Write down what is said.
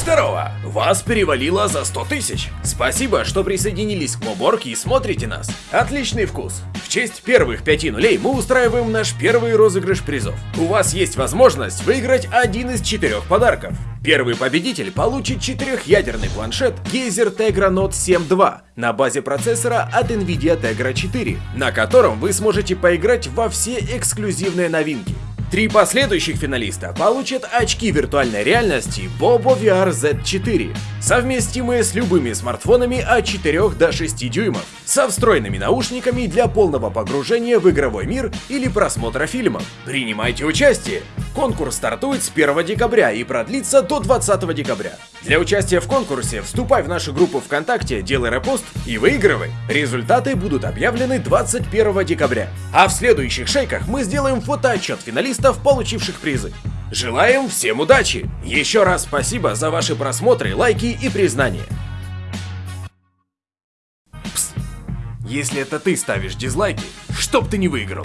Здорово! Вас перевалило за 100 тысяч. Спасибо, что присоединились к Моборке и смотрите нас. Отличный вкус. В честь первых пяти нулей мы устраиваем наш первый розыгрыш призов. У вас есть возможность выиграть один из четырех подарков. Первый победитель получит четырехъядерный планшет Gazer Tegra Note 7 II на базе процессора от Nvidia Tegra 4, на котором вы сможете поиграть во все эксклюзивные новинки. Три последующих финалиста получат очки виртуальной реальности Bobo VR Z4, совместимые с любыми смартфонами от 4 до 6 дюймов, со встроенными наушниками для полного погружения в игровой мир или просмотра фильмов. Принимайте участие! Конкурс стартует с 1 декабря и продлится до 20 декабря. Для участия в конкурсе вступай в нашу группу ВКонтакте, делай репост и выигрывай. Результаты будут объявлены 21 декабря. А в следующих шейках мы сделаем фотоотчет финалистов, получивших призы. Желаем всем удачи! Еще раз спасибо за ваши просмотры, лайки и признания. Если это ты ставишь дизлайки, чтоб ты не выиграл.